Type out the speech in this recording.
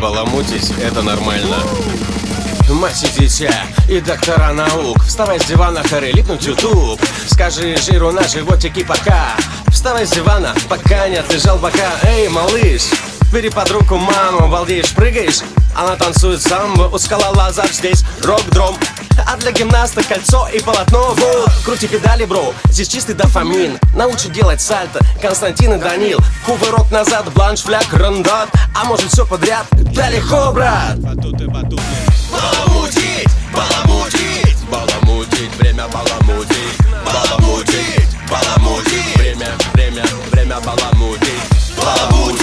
Баламутить — это нормально. Мать и дитя, и доктора наук. Вставай с дивана, хоры, липнуть ютуб. Скажи жиру на животике пока. Вставай с дивана, пока не отлежал бока. Эй, малыш, бери под руку маму Балдеешь, прыгаешь, она танцует самбо У скала лазар здесь рок-дром а для гимнаста кольцо и полотно. Вуд Крути педали, бро, здесь чистый дофамин. Научи делать сальто, Константин и Данил. Кувырок назад, бланш, фляг, рандат. А может все подряд? Да легко, брат! Баламутить, баламутить. Баламутить, время баламутить. Баламутить, баламутить. Время, время, время баламутить. Баламутить.